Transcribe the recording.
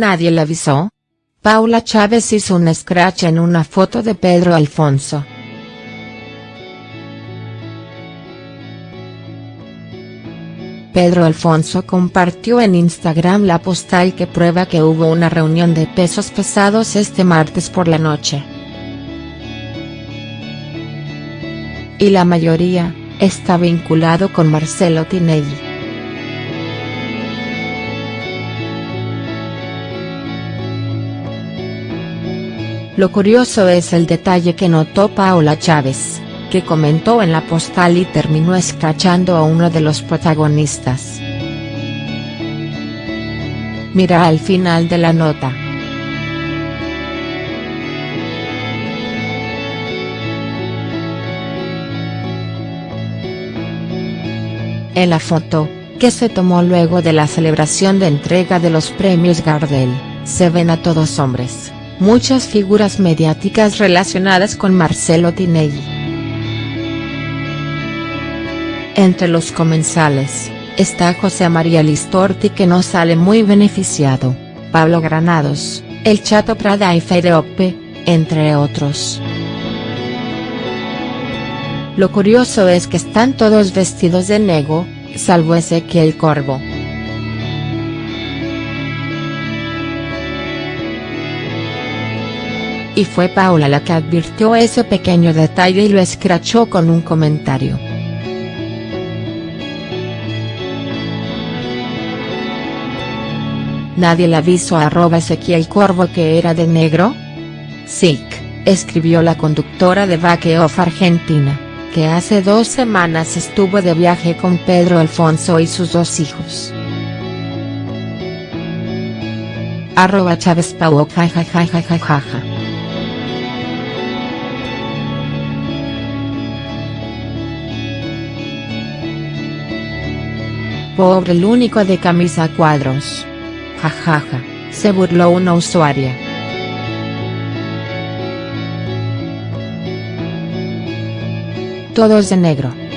¿Nadie le avisó? Paula Chávez hizo un scratch en una foto de Pedro Alfonso. Pedro Alfonso compartió en Instagram la postal que prueba que hubo una reunión de pesos pesados este martes por la noche. Y la mayoría, está vinculado con Marcelo Tinelli. Lo curioso es el detalle que notó Paula Chávez que comentó en la postal y terminó escrachando a uno de los protagonistas. Mira al final de la nota. En la foto, que se tomó luego de la celebración de entrega de los premios Gardel, se ven a todos hombres, muchas figuras mediáticas relacionadas con Marcelo Tinelli. Entre los comensales, está José María Listorti que no sale muy beneficiado, Pablo Granados, El Chato Prada y Ope, entre otros. Lo curioso es que están todos vestidos de negro, salvo Ezequiel Corvo. Y fue Paula la que advirtió ese pequeño detalle y lo escrachó con un comentario. ¿Nadie le avisó a arroba Ezequiel Corvo que era de negro? Sick, escribió la conductora de Back Off Argentina, que hace dos semanas estuvo de viaje con Pedro Alfonso y sus dos hijos. Pobre el único de camisa cuadros jajaja, se burló una usuaria. Todos de negro.